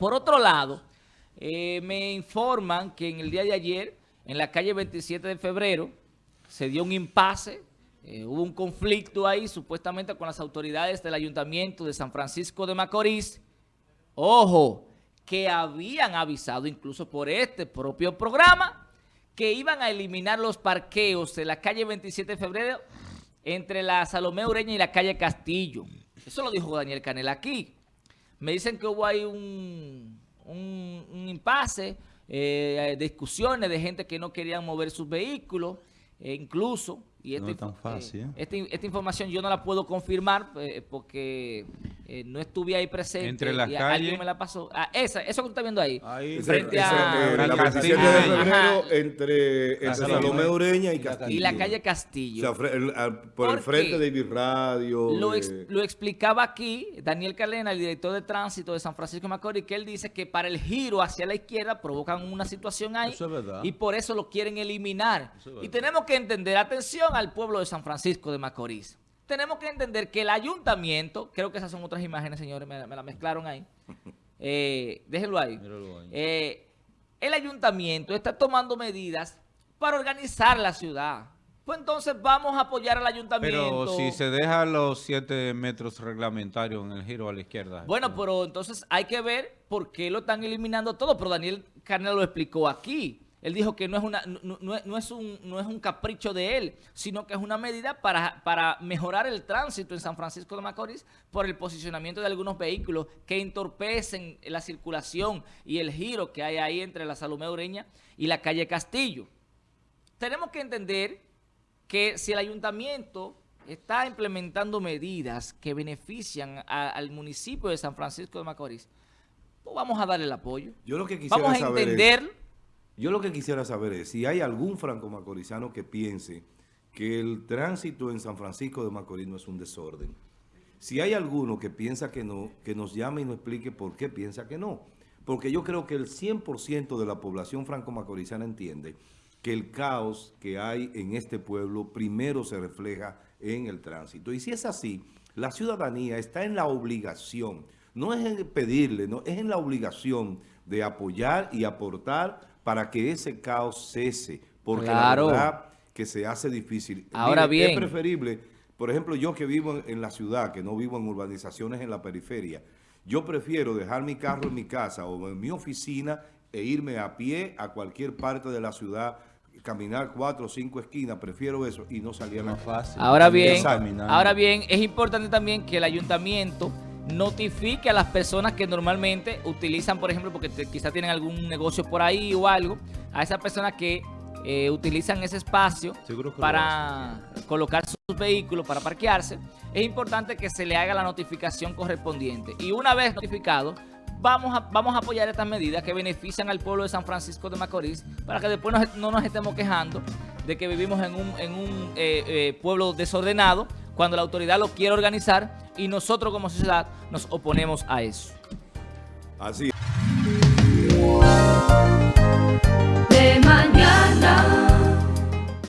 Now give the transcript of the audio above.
Por otro lado, eh, me informan que en el día de ayer, en la calle 27 de febrero, se dio un impasse, eh, hubo un conflicto ahí supuestamente con las autoridades del Ayuntamiento de San Francisco de Macorís. Ojo, que habían avisado incluso por este propio programa que iban a eliminar los parqueos de la calle 27 de febrero entre la Salomé Ureña y la calle Castillo. Eso lo dijo Daniel Canel aquí. Me dicen que hubo ahí un, un, impasse, eh, discusiones de gente que no querían mover sus vehículos, e incluso y esta, no es tan fácil. ¿eh? esta, información yo no la puedo confirmar eh, porque eh, no estuve ahí presente. Entre las y calles. me la pasó. Ah, esa, eso que tú estás viendo ahí. Ahí, frente ese, a... la 27 de febrero entre, entre Salomé Ureña y Castillo. Y la calle Castillo. O sea, el, al, por, por, el frente de Ibirradio. Lo, ex, lo, explicaba aquí Daniel Calena, el director de tránsito de San Francisco de Macorís, que él dice que para el giro hacia la izquierda provocan una situación ahí. Eso es verdad. Y por eso lo quieren eliminar. y tenemos que entender, atención al pueblo de San Francisco de Macorís. Tenemos que entender que el ayuntamiento, creo que esas son otras imágenes, señores, me, me la mezclaron ahí. Eh, déjenlo ahí. ahí. Eh, el ayuntamiento está tomando medidas para organizar la ciudad. Pues entonces vamos a apoyar al ayuntamiento. Pero si se deja los 7 metros reglamentarios en el giro a la izquierda. Bueno, pero entonces hay que ver por qué lo están eliminando todo. Pero Daniel Carnel lo explicó aquí. Él dijo que no es, una, no, no, no, es un, no es un capricho de él, sino que es una medida para, para mejorar el tránsito en San Francisco de Macorís por el posicionamiento de algunos vehículos que entorpecen la circulación y el giro que hay ahí entre la Salomé Ureña y la calle Castillo. Tenemos que entender que si el ayuntamiento está implementando medidas que benefician a, al municipio de San Francisco de Macorís, pues vamos a darle el apoyo. Yo lo que quisiera vamos a entender... Yo lo que quisiera saber es si hay algún franco-macorizano que piense que el tránsito en San Francisco de Macorís no es un desorden. Si hay alguno que piensa que no, que nos llame y nos explique por qué piensa que no. Porque yo creo que el 100% de la población franco-macorizana entiende que el caos que hay en este pueblo primero se refleja en el tránsito. Y si es así, la ciudadanía está en la obligación, no es en pedirle, no, es en la obligación de apoyar y aportar para que ese caos cese, porque claro. la verdad que se hace difícil. Ahora Mire, bien. Es preferible, por ejemplo, yo que vivo en, la ciudad, que no vivo en urbanizaciones en la periferia, yo prefiero dejar mi carro en mi casa o en mi oficina e irme a pie a cualquier parte de la ciudad, caminar cuatro o cinco esquinas, prefiero eso y no salir a la fácil. Ahora bien, ahora bien, es importante también que el ayuntamiento notifique a las personas que normalmente utilizan, por ejemplo, porque te, quizá tienen algún negocio por ahí o algo, a esas personas que eh, utilizan ese espacio para colocar sus vehículos, para parquearse, es importante que se le haga la notificación correspondiente. Y una vez notificado, vamos a, vamos a apoyar estas medidas que benefician al pueblo de San Francisco de Macorís para que después no, no nos estemos quejando de que vivimos en un, en un eh, eh, pueblo desordenado cuando la autoridad lo quiere organizar y nosotros como sociedad nos oponemos a eso. Así.